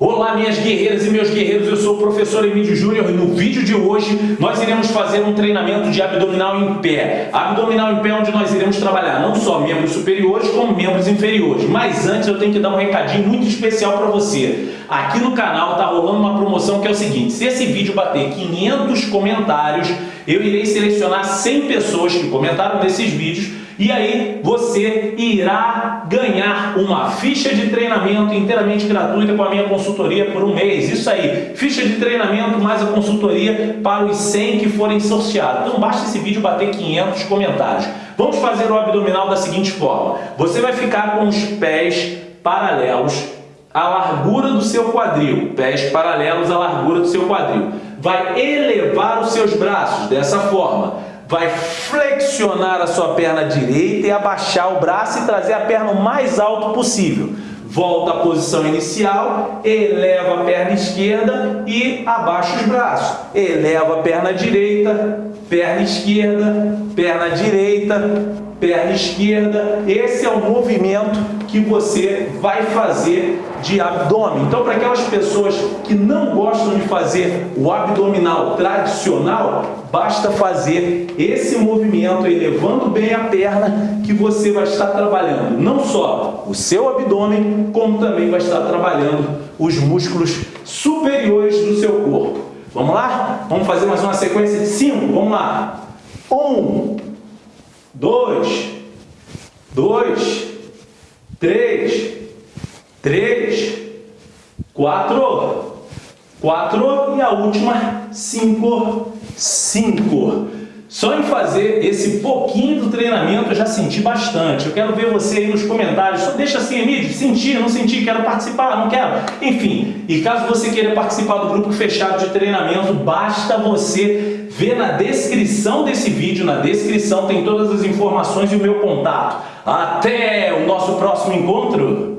Olá minhas guerreiras e meus guerreiros, eu sou o professor Emílio Júnior e no vídeo de hoje nós iremos fazer um treinamento de abdominal em pé. Abdominal em pé onde nós iremos trabalhar não só membros superiores como membros inferiores. Mas antes eu tenho que dar um recadinho muito especial para você. Aqui no canal está rolando uma promoção que é o seguinte, se esse vídeo bater 500 comentários, eu irei selecionar 100 pessoas que comentaram nesses vídeos e aí você irá ganhar uma ficha de treinamento inteiramente gratuita com a minha consultoria por um mês. Isso aí, ficha de treinamento mais a consultoria para os 100 que forem sorteados. Então basta esse vídeo bater 500 comentários. Vamos fazer o abdominal da seguinte forma. Você vai ficar com os pés paralelos à largura do seu quadril. Pés paralelos à largura do seu quadril. Vai elevar os seus braços dessa forma vai flexionar a sua perna direita e abaixar o braço e trazer a perna o mais alto possível. Volta à posição inicial, eleva a perna esquerda e abaixa os braços. Eleva a perna direita, perna esquerda, perna direita, perna esquerda. Esse é o movimento que você vai fazer de abdômen. Então, para aquelas pessoas que não gostam de fazer o abdominal tradicional, basta fazer esse movimento elevando bem a perna que você vai estar trabalhando não só o seu abdômen, como também vai estar trabalhando os músculos superiores do seu corpo. Vamos lá? Vamos fazer mais uma sequência de cinco. Vamos lá. Um, dois, dois, três, três, quatro, quatro e a última cinco, cinco. Só em fazer esse pouquinho do treinamento eu já senti bastante. Eu quero ver você aí nos comentários. Só deixa assim, Emílio, senti, não senti, quero participar, não quero. Enfim, e caso você queira participar do grupo fechado de treinamento, basta você ver na descrição desse vídeo, na descrição tem todas as informações e o meu contato. Até o nosso próximo encontro!